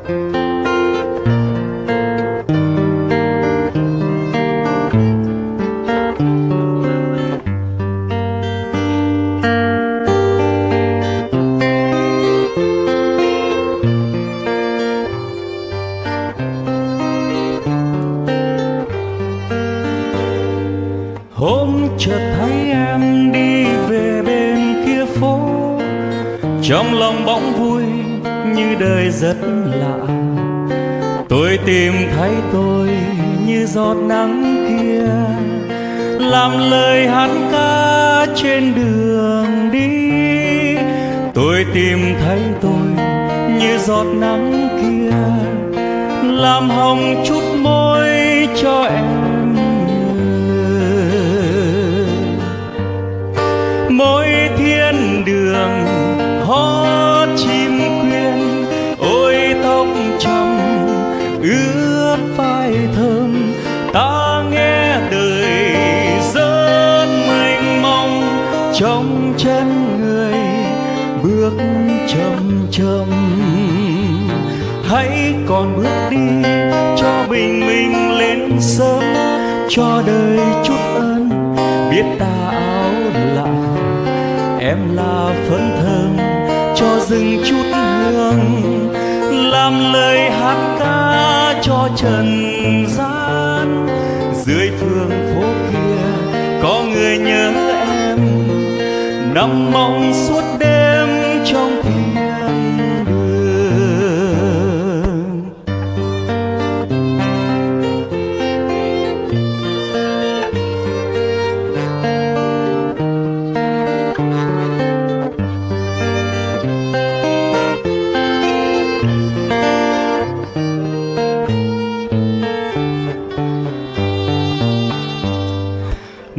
Hôm chợt thấy em đi về bên kia phố Trong lòng bỗng vui như đời rất lạ. Tôi tìm thấy tôi như giọt nắng kia, làm lời hát ca trên đường đi. Tôi tìm thấy tôi như giọt nắng ta nghe đời dân mênh mông trong chân người bước chậm chậm. Hãy còn bước đi cho bình minh lên sớm, cho đời chút ơn. Biết ta áo lạ, em là phấn thơm, cho rừng chút hương. Làm lời hát ca cho trần gian dưới phương phố kia có người nhớ em. Nằm mong suốt đêm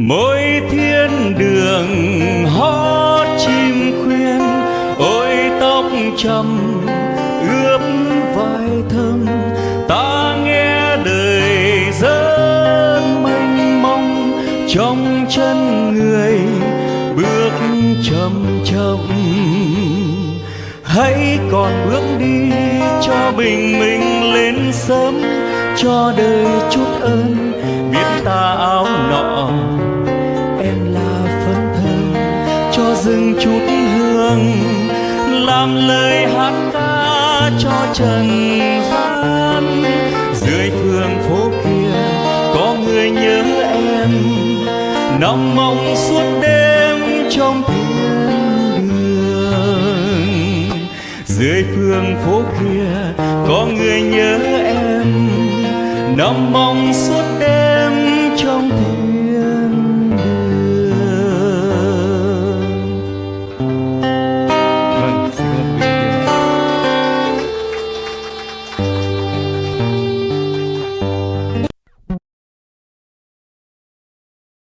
mỗi thiên đường hót chim khuyên, ôi tóc trầm, ướp vai thơm. Ta nghe đời rất mênh mông, trong chân người bước chậm chậm. Hãy còn bước đi cho bình minh lên sớm, cho đời chút ơn. Biết ta áo dừng chút hương, làm lời hát ca cho trần gian. Dưới phường phố kia có người nhớ em nằm mộng suốt đêm trong thiên đường. Dưới phương phố kia có người nhớ em nằm mộng suốt đêm